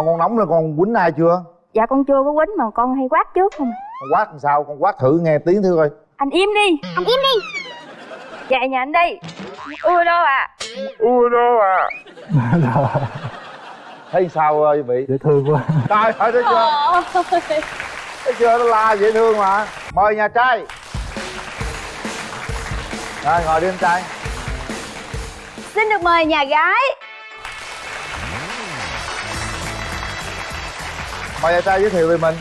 con con nóng là con quýnh ai chưa? Dạ con chưa có quýnh mà con hay quát trước không à. con quát làm sao? Con quát thử nghe tiếng thử coi. Anh im đi. Anh im đi. Dạ nhà anh đi. Ưa đâu à ui đâu à thấy sao ơi vị? Dễ thương quá. Trời ơi thấy chưa? Thấy chưa? Nó la dễ thương mà. Mời nhà trai. Rồi ngồi đi anh trai. Xin được mời nhà gái mời nhà trai giới thiệu về mình.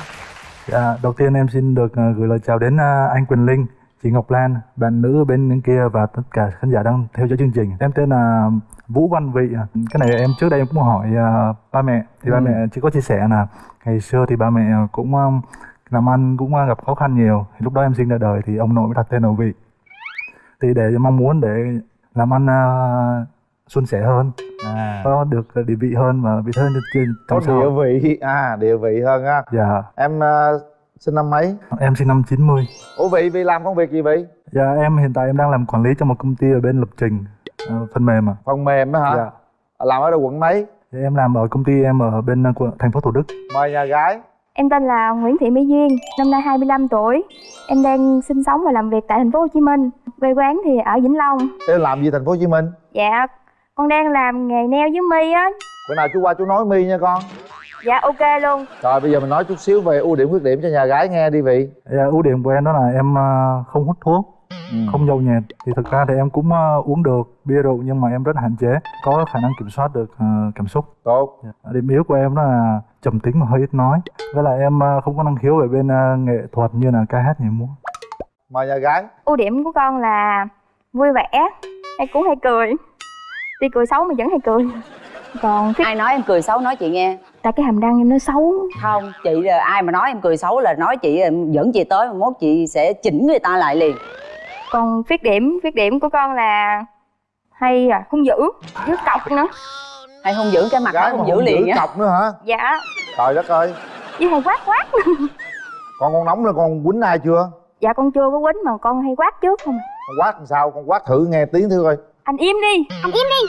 Dạ, đầu tiên em xin được ờ, gửi lời chào đến ờ, anh Quỳnh Linh chị Ngọc Lan bạn nữ bên bên kia và tất cả khán giả đang theo dõi chương trình. Em tên là Vũ Văn Vị. Cái này em trước đây em cũng hỏi uh, ba mẹ. Thì Ừ. ba mẹ chỉ có chia sẻ là ngày xưa thì ba mẹ cũng um, làm ăn cũng uh, gặp khó khăn nhiều. Thì lúc đó em sinh ra đời thì ông nội mới đặt tên là Vị. Thì để mong muốn để làm ăn uh, suôn sẻ hơn à. Có được địa vị hơn và vị hơn trên có trong xã địa vị. À địa vị hơn á. Dạ. Em ờ, sinh năm mấy? Em sinh năm 90 ủa vị vị làm công việc gì vị dạ em hiện tại em đang làm quản lý cho một công ty ở bên lập trình ờ, phần mềm à phần mềm đó hả? Dạ. Làm ở đâu quận mấy? Dạ, em làm ở công ty em ở bên ờ, quận thành phố Thủ Đức. Mời nhà gái. Em tên là Nguyễn Thị Mỹ Duyên năm nay 25 tuổi. Em đang sinh sống và làm việc tại thành phố Hồ Chí Minh. Quê quán thì ở Vĩnh Long. Em làm gì thành phố hồ chí minh? Dạ con đang làm nghề neo với mi á. Bữa nào chú qua chú nói mi nha con. Dạ ok luôn. Rồi bây giờ mình nói chút xíu về ưu điểm khuyết điểm cho nhà gái nghe đi vị. Dạ, ưu điểm của em đó là em ờ, không hút thuốc Ừ. không nhậu nhẹt thì thực ra thì em cũng ờ, uống được bia rượu nhưng mà em rất hạn chế có khả năng kiểm soát được ờ, cảm xúc. Tốt. Dạ. điểm yếu của em đó là trầm tính và hơi ít nói. Với lại em ờ, không có năng khiếu về bên ờ, nghệ thuật như là ca hát nhảy múa. Mời nhà gái. Ưu điểm của con là vui vẻ hay cũng hay cười tuy cười xấu mà vẫn hay cười. Còn cái ai nói em cười xấu nói chị nghe. Tại cái hàm răng em nó xấu. Không chị là ai mà nói em cười xấu là nói chị em dẫn chị tới mà mốt chị sẽ chỉnh người ta lại liền. Còn khuyết điểm khuyết điểm của con là hay à hung dữ với cọc nữa. Hay không giữ cái mặt nó gái không hung liền dữ á. cọc nữa hả? Dạ. Trời đất ơi. Với hay quát quát. Con con nóng là con quýnh ai chưa? Dạ con chưa có quýnh mà con hay quát trước không à. con quát làm sao? Con quát thử nghe tiếng thử coi anh im đi. Anh im đi.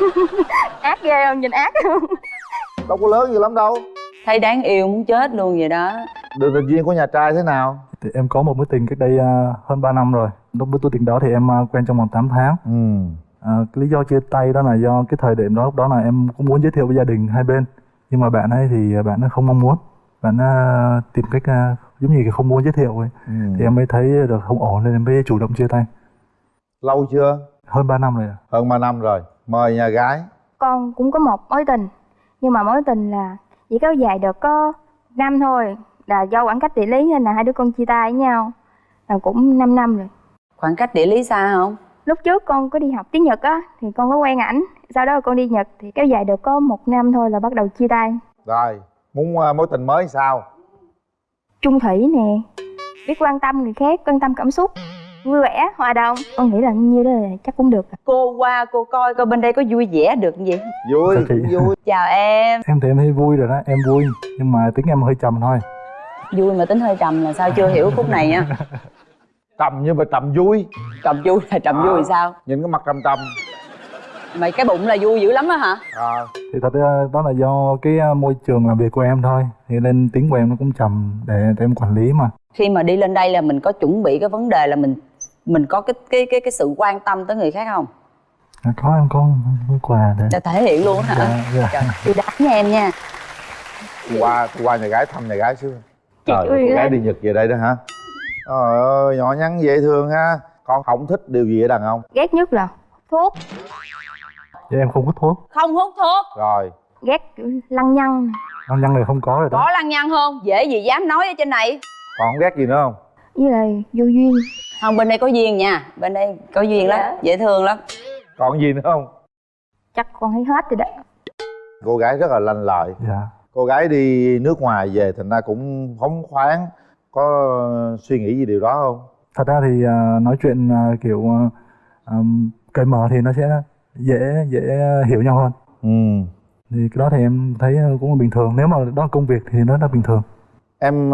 Ác ghê không? Nhìn ác không? Đâu có lớn gì lắm đâu. Thấy đáng yêu muốn chết luôn vậy đó. Đường tình duyên của nhà trai thế nào? Thì em có một mối tình cách đây ờ, hơn 3 năm rồi. Lúc mối tình đó thì em ờ, quen trong vòng 8 tháng. Ừ. À, cái lý do chia tay đó là do cái thời điểm đó lúc đó là em cũng muốn giới thiệu với gia đình hai bên. Nhưng mà bạn ấy thì bạn ấy không mong muốn. Bạn ấy tìm cách à, giống như là không muốn giới thiệu ấy. Ừ. thì em mới thấy được không ổn nên em mới chủ động chia tay lâu chưa? Hơn 3 năm rồi ạ. hơn 3 năm rồi. Mời nhà gái. Con cũng có một mối tình. Nhưng mà mối tình là chỉ kéo dài được có năm thôi. Là do khoảng cách địa lý nên là hai đứa con chia tay với nhau. Là cũng 5 năm rồi. Khoảng cách địa lý xa không? Lúc trước con có đi học tiếng nhật á thì con có quen ảnh. Sau đó con đi nhật thì kéo dài được có một năm thôi là bắt đầu chia tay. Rồi muốn ờ, mối tình mới sao? Trung thủy nè. Biết quan tâm người khác quan tâm cảm xúc vui vẻ hòa đồng. Con nghĩ là như đó là chắc cũng được cô qua cô coi coi bên đây có vui vẻ được vậy vui cũng vui. Chào em. Em thì em thấy vui rồi đó em vui. Nhưng mà tính em hơi trầm thôi. Vui mà tính hơi trầm là sao? Chưa hiểu khúc này á. Trầm nhưng mà trầm vui. Trầm vui là trầm vui sao? nhìn cái mặt trầm trầm. Mày cái bụng là vui dữ lắm á hả? À, thì thật ra đó là do cái à, môi trường làm việc của em thôi. Thì nên tính của em nó cũng trầm để, để em quản lý mà. Khi mà đi lên đây là mình có chuẩn bị cái vấn đề là mình mình có cái cái cái cái sự quan tâm tới người khác không? À, có em có cái quà để để thể hiện luôn á hả? Dạ, dạ. Trời, nha em nha. Qua qua nhà gái thăm nhà gái xưa trời ơi, gái đi nhật về đây đó hả? Trời ơi nhỏ nhắn dễ thương ha. Con không thích điều gì ở đàn ông. Ghét nhất là thuốc. Dạ, em không hút thuốc. Không hút thuốc. Rồi. Ghét lăng nhăng. Non nhăn này không có rồi đó. Có lăng nhăng không? Dễ gì dám nói ở trên này. Còn không ghét gì nữa không với lại vô duyên. Không bên đây có duyên nha. Bên đây có duyên lắm dễ thương lắm. Còn gì nữa không? Chắc con thấy hết rồi đó. Cô gái rất là lanh lợi. Dạ. Cô gái đi nước ngoài về thành ra cũng phóng khoáng. Có suy nghĩ gì điều đó không? Thật ra thì à, nói chuyện à, kiểu à, cởi mở thì nó sẽ dễ dễ hiểu nhau hơn. Ừ. Thì cái đó thì em thấy cũng là bình thường. Nếu mà đó là công việc thì nó là bình thường. Em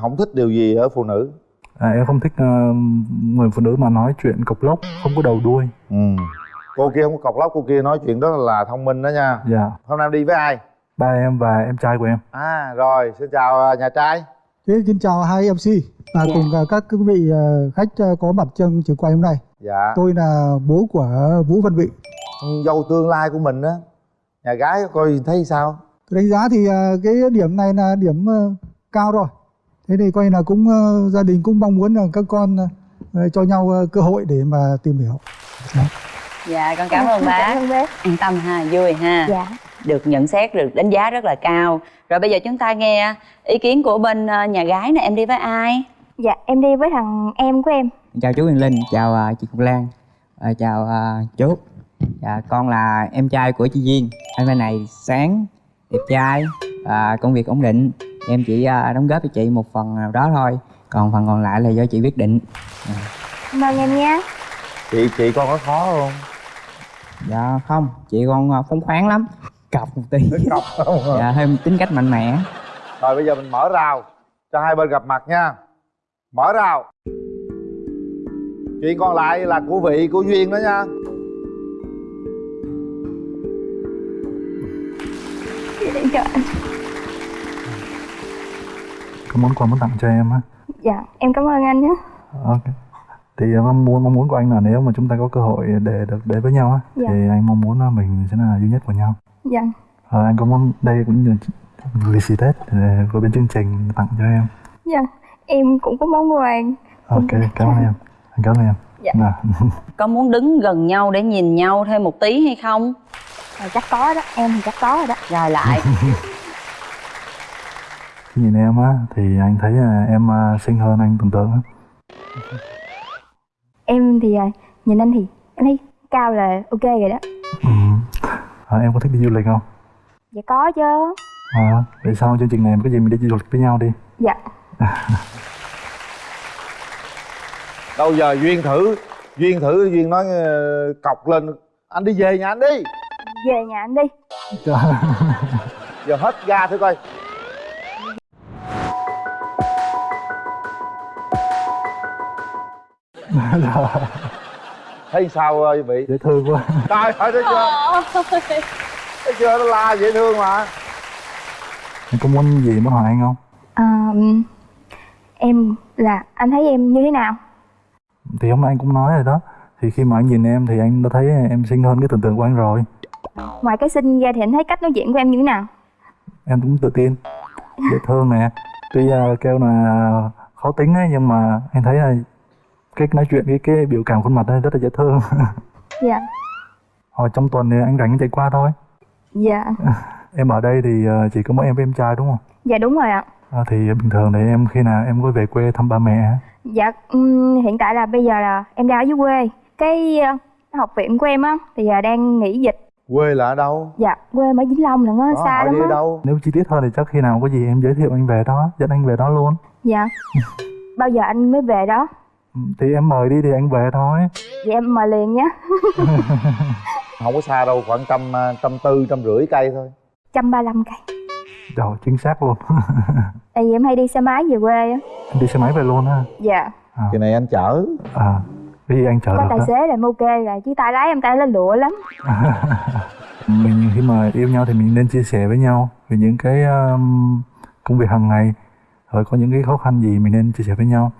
không thích điều gì ở phụ nữ à, em không thích à, người phụ nữ mà nói chuyện cộc lốc không có đầu đuôi. Ừ. Cô kia không có cọc lóc cô kia nói chuyện rất là thông minh đó nha. Dạ. Hôm nay đi với ai? Ba em và em trai của em. À rồi xin chào à, nhà trai. Thế xin chào hai MC và Dạ. cùng à, các quý vị khách có mặt trong trường quay hôm nay. dạ. Tôi là bố của Vũ Văn Vị. dâu tương lai của mình á. Nhà gái coi thấy sao? Tôi đánh giá thì cái điểm này là điểm cao rồi. Thế thì coi là cũng à, gia đình cũng mong muốn là các con à, cho nhau cơ hội để mà tìm hiểu. dạ con cảm ơn cảm bác ơn bác an tâm ha vui ha dạ được nhận xét được đánh giá rất là cao rồi bây giờ chúng ta nghe ý kiến của bên ờ, nhà gái nè em đi với ai dạ em đi với thằng em của em chào chú Huyền Linh, chào chị Ngọc Lan, chào chú. Dạ, con là em trai của chị Duyên. Anh bên này sáng, đẹp trai, và công việc ổn định. Em chỉ à, đóng góp cho chị một phần nào đó thôi. Còn phần còn lại là do chị quyết định. cảm ơn em nha chị chị con có khó không Dạ không, chị con à, phóng khoáng lắm. Cọc một tí. cọc không Dạ, thêm tính cách mạnh mẽ. rồi bây giờ mình mở rào cho hai bên gặp mặt nha mở rào chuyện còn lại là của vị của duyên đó nha dạ, có món quà muốn tặng cho em á? Dạ em cảm ơn anh nhé. Ok. Thì à, mong muốn mong muốn của anh là nếu mà chúng ta có cơ hội để được đến với nhau á Dạ. thì anh mong muốn là mình sẽ là duy nhất của nhau. Dạ. Ờ, anh có muốn đây cũng như lì xì tết để của bên chương trình tặng cho em? Dạ em cũng có món quà. Ok cảm ơn em. Anh cảm ơn em. Dạ. Nào. có muốn đứng gần nhau để nhìn nhau thêm một tí hay không? À, chắc có đó em thì chắc có rồi đó. Rồi lại nhìn em á thì anh thấy là em à, xinh hơn anh tưởng tượng á em thì à, nhìn anh thì em thấy cao là ok rồi đó. Ừ. à, em có thích đi du lịch không? Dạ có chứ. À, vậy sau chương trình này có gì mình đi du lịch với nhau đi. Dạ. Đâu giờ duyên thử duyên thử duyên nói ờ, cọc lên. Anh đi về nhà anh đi. Về nhà anh đi. Giờ hết ga thử coi thấy sao ờ, vị? Dễ thương quá. Trời ơi thấy chưa? Thấy chưa? Nó la dễ thương mà. Em có muốn gì muốn hỏi anh không? À, em là anh thấy em như thế nào? Thì hôm nay anh cũng nói rồi đó. Thì khi mà anh nhìn em thì anh đã thấy em xinh hơn cái tưởng tượng của anh rồi. Ngoài cái xinh ra thì anh thấy cách nói chuyện của em như thế nào? Em cũng tự tin. Dễ thương nè. Tuy à, kêu là khó tính ấy nhưng mà anh thấy là cái nói chuyện cái cái biểu cảm khuôn mặt ấy rất là dễ thương. Dạ. Hồi trong tuần thì anh rảnh chạy qua thôi. Dạ. Em ở đây thì à, chỉ có mỗi em với em trai đúng không? Dạ đúng rồi ạ. À, thì bình thường thì em khi nào em có về quê thăm ba mẹ hả? dạ ừm, hiện tại là bây giờ là em đang ở dưới quê. Cái ờ, học viện của em á thì giờ đang nghỉ dịch. Quê là ở đâu? Dạ quê em ở vĩnh long lận á Đó, xa lắm đi á. đâu? Nếu chi tiết hơn thì chắc khi nào có gì em giới thiệu anh về đó dẫn anh về đó luôn. Dạ. Bao giờ anh mới về đó thì em mời đi thì anh về thôi. Vậy em mời liền nhé. Không có xa đâu khoảng trăm ờ, trăm tư trăm rưỡi cây thôi. Trăm ba mươi cây. Trời chính xác luôn. Tại vì em hay đi xe máy về quê á. Đi xe máy về luôn ha? Dạ. Kỳ này anh chở. À cái gì anh chở có được tài đó xế là em ok rồi chứ tay lái em tay lên lụa lắm. Mình khi mà yêu nhau thì mình nên chia sẻ với nhau về những cái um, công việc hàng ngày. Rồi có những cái khó khăn gì mình nên chia sẻ với nhau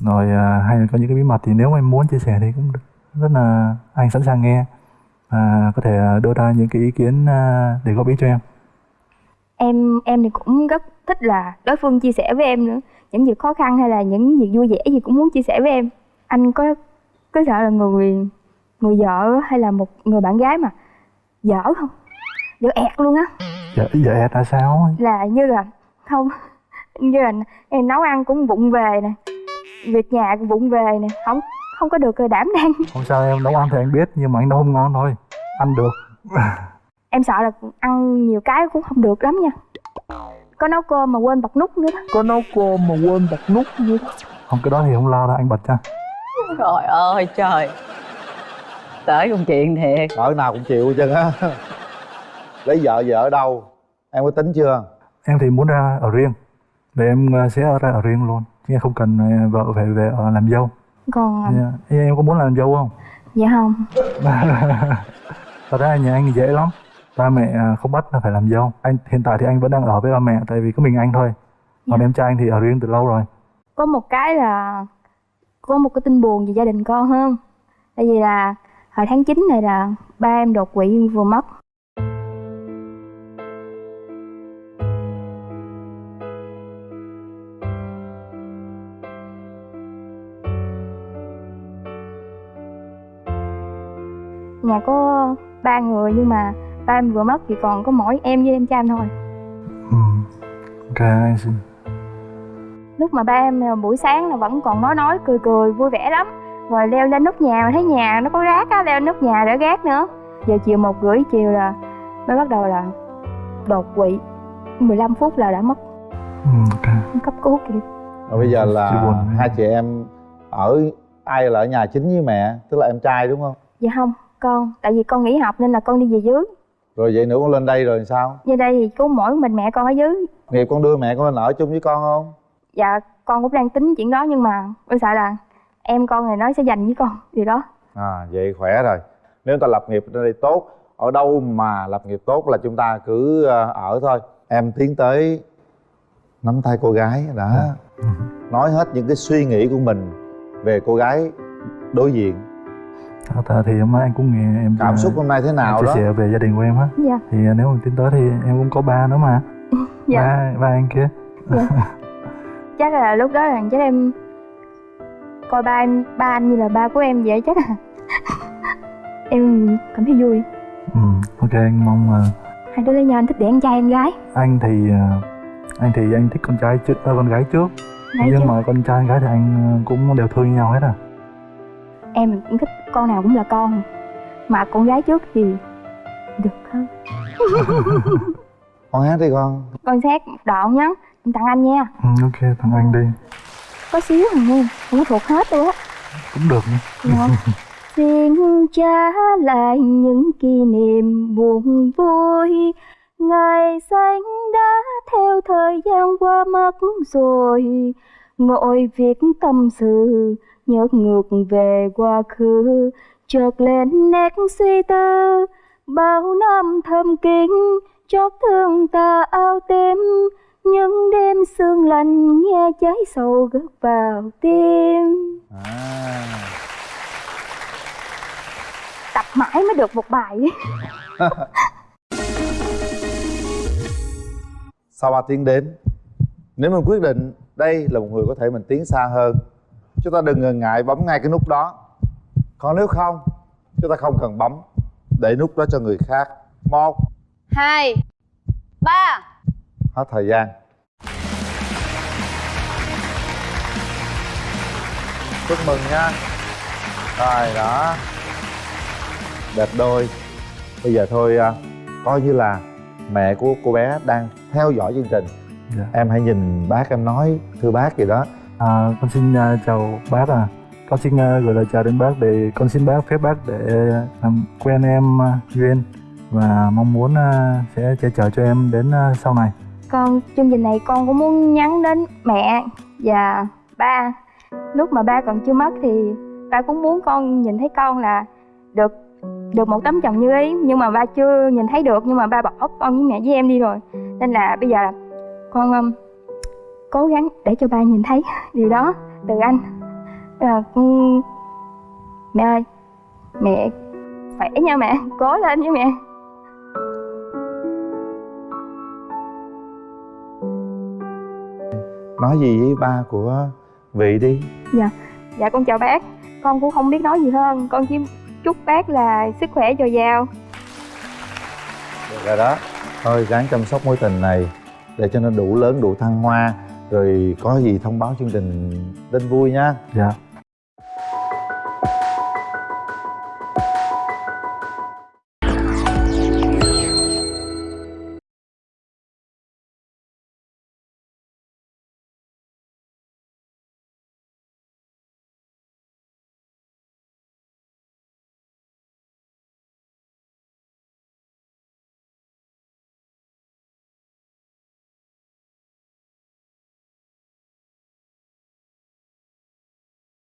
rồi à, hay là có những cái bí mật thì nếu mà em muốn chia sẻ thì cũng được. rất là anh sẵn sàng nghe. À, có thể à, đưa ra những cái ý kiến à, để góp ý cho em. Em em thì cũng rất thích là đối phương chia sẻ với em nữa. Những việc khó khăn hay là những việc vui vẻ gì cũng muốn chia sẻ với em. Anh có có sợ là người người vợ hay là một người bạn gái mà dở không? Dở ẹt luôn á. Dạ dạ tại sao? Là như là không như là em nấu ăn cũng vụng về nè việc nhà cũng vụng về nè không không có được đảm đang. Không sao em nấu ăn thì anh biết nhưng mà anh nấu không ngon thôi. Ăn được. Em sợ là ăn nhiều cái cũng không được lắm nha. Có nấu cơm mà quên bật nút nữa đó. Có nấu cơm mà quên bật nút nữa không cái đó thì không lo đâu anh bật cho. Trời ơi trời. Tới công chuyện thiệt. Cỡ nào cũng chịu chân á. Lấy vợ vợ ở đâu? Em có tính chưa? Em thì muốn ra ở riêng để em sẽ ở ra ở riêng luôn chứ không cần ờ, vợ phải về ở làm dâu. Còn Dạ. em có muốn làm dâu không? Dạ không. Thật ra nhà anh dễ lắm. Ba mẹ à, không bắt là phải làm dâu. Anh hiện tại thì anh vẫn đang ở với ba mẹ tại vì có mình anh thôi. Còn Dạ. em trai anh thì ở riêng từ lâu rồi. Có một cái là có một cái tin buồn về gia đình con hơn. Tại vì là hồi tháng 9 này là ba em đột quỵ vừa mất nhà có ba người nhưng mà ba em vừa mất thì còn có mỗi em với em trai em thôi. Ừ. ok anh xin. Lúc mà ba em à, buổi sáng là vẫn còn nói nói cười cười vui vẻ lắm. Rồi leo lên nóc nhà mà thấy nhà nó có rác á leo lên nóc nhà để gác nữa. Giờ chiều một rưỡi chiều là mới bắt đầu là đột quỵ. 15 phút là đã mất. Ừ, cấp cứu kịp Rồi bây giờ là hai chị em ở ai là ở nhà chính với mẹ? Tức là em trai đúng không? Dạ không con tại vì con nghỉ học nên là con đi về dưới. Rồi vậy nữa con lên đây rồi sao? Như đây thì có mỗi mình mẹ con ở dưới. Nghiệp con đưa mẹ con lên ở chung với con không? Dạ con cũng đang tính chuyện đó nhưng mà con sợ là em con này nói sẽ dành với con gì đó. À vậy khỏe rồi. Nếu ta lập nghiệp ở đây tốt ở đâu mà lập nghiệp tốt là chúng ta cứ ờ, ở thôi. Em tiến tới nắm tay cô gái đã. Nói hết những cái suy nghĩ của mình về cô gái đối diện Thật ra thì hôm nay anh cũng nghe em cảm à, xúc hôm nay thế nào chia đó? sẻ về gia đình của em á. Dạ. Thì à, nếu mà tiến tới thì em cũng có ba nữa mà. Dạ. Ba ba anh kia. Chắc là lúc đó là chắc em coi ba em ba anh như là ba của em vậy chắc là em cảm thấy vui. Ừ, ok anh mong à, hai đứa lấy nhau anh thích để anh trai em gái. Anh thì à, anh thì anh thích con trai trước con gái trước. Gái nhưng chứ mà con trai con gái thì anh cũng đều thương nhau hết à. Em cũng thích con nào cũng là con. Mà con gái trước thì được hơn. Con hát đi con. Con xét một đoạn nhá em tặng anh nha. Ừ, ok thằng anh đi. Có xíu à nghe không có thuộc hết luôn á. Cũng được nha Dạ. Xin trả lại những kỷ niệm buồn vui. Ngày xanh đã theo thời gian qua mất rồi. Ngồi viết tâm sự Nhớ ngược về quá khứ Chợt lên nét suy tư. Bao năm thầm kín Chót thương ta ao tim Những đêm sương lạnh Nghe cháy sầu gất vào tim. À. tập mãi mới được một bài sau 3 tiếng đến? Nếu mình quyết định đây là một người có thể mình tiến xa hơn chúng ta đừng ngần ngại bấm ngay cái nút đó. Còn nếu không? Chúng ta không cần bấm. Để nút đó cho người khác. Một. Hai. Ba. Hết thời gian. Chúc mừng nha. Rồi đó. Đẹp đôi. Bây giờ thôi à, coi như là mẹ của cô bé đang theo dõi chương trình. Dạ. em hãy nhìn bác em nói thưa bác gì đó À, con xin uh, chào bác à con xin uh, gửi lời chào đến bác để con xin bác phép bác để làm quen em uh, duyên và mong muốn uh, sẽ che chở cho em đến uh, sau này. Con chương trình này con cũng muốn nhắn đến mẹ và ba. Lúc mà ba còn chưa mất thì ba cũng muốn con nhìn thấy con là được được một tấm chồng như ý. Nhưng mà ba chưa nhìn thấy được nhưng mà ba bỏ con với mẹ với em đi rồi. Nên là bây giờ con um, cố gắng để cho ba nhìn thấy điều đó từ anh. À, mẹ ơi mẹ khỏe nha mẹ cố lên nha mẹ. Nói gì với ba của vị đi. Dạ con chào bác. Con cũng không biết nói gì hơn. Con chỉ chúc bác là sức khỏe dồi dào. Được rồi đó. Thôi ráng chăm sóc mối tình này để cho nó đủ lớn đủ thăng hoa rồi có gì thông báo chương trình tin vui nha. Dạ.